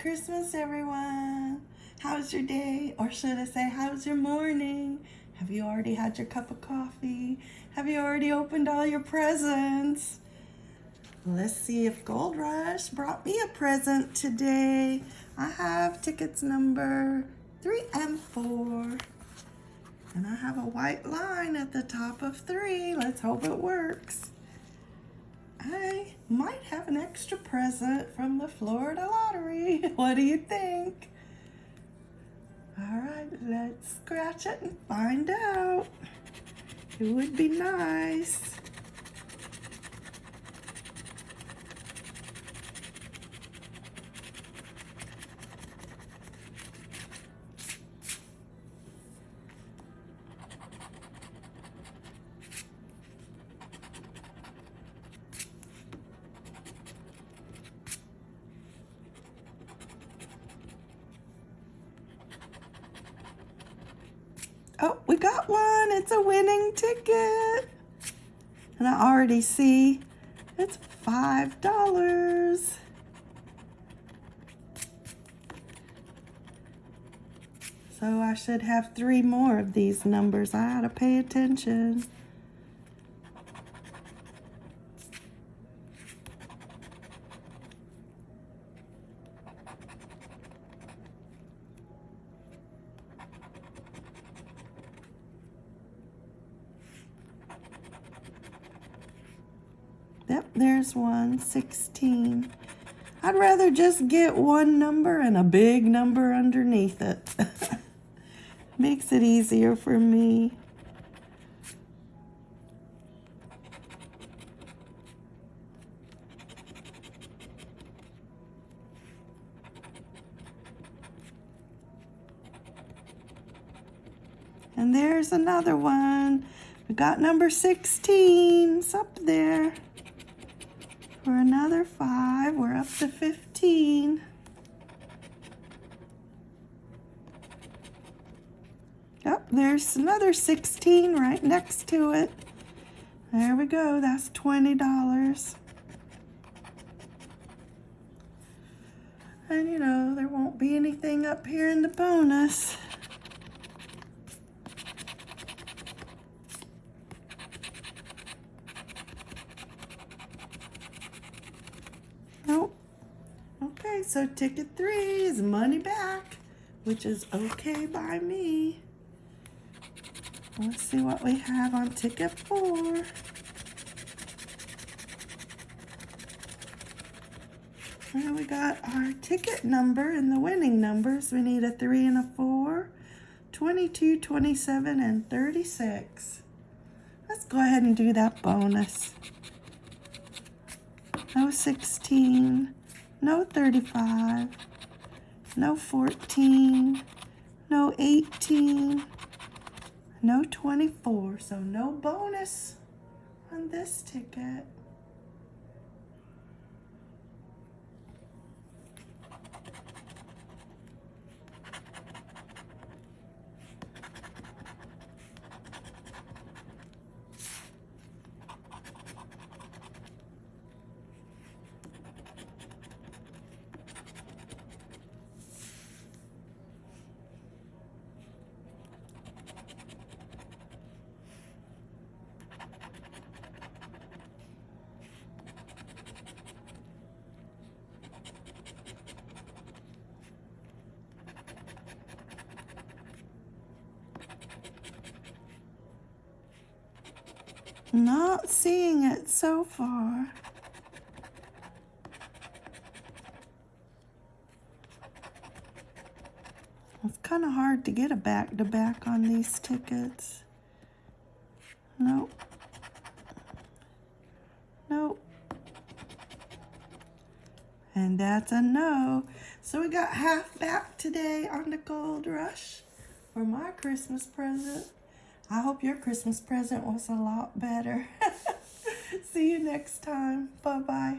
Christmas, everyone. How's your day? Or should I say, how's your morning? Have you already had your cup of coffee? Have you already opened all your presents? Let's see if Gold Rush brought me a present today. I have tickets number three and four. And I have a white line at the top of three. Let's hope it works. I might have an extra present from the Florida Lottery. What do you think? All right, let's scratch it and find out. It would be nice. Oh, we got one. It's a winning ticket. And I already see it's $5. So I should have three more of these numbers. I ought to pay attention. Yep, there's one, 16. I'd rather just get one number and a big number underneath it. Makes it easier for me. And there's another one. We got number 16. It's up there. For another five, we're up to 15. Yep, there's another 16 right next to it. There we go, that's $20. And you know, there won't be anything up here in the bonus. Nope. Okay, so ticket three is money back, which is okay by me. Let's see what we have on ticket four. We got our ticket number and the winning numbers. We need a three and a four, 22, 27, and 36. Let's go ahead and do that bonus no 16, no 35, no 14, no 18, no 24. So no bonus on this ticket. Not seeing it so far. It's kind of hard to get a back-to-back -back on these tickets. Nope. Nope. And that's a no. So we got half back today on the Gold Rush for my Christmas present. I hope your Christmas present was a lot better. See you next time. Bye-bye.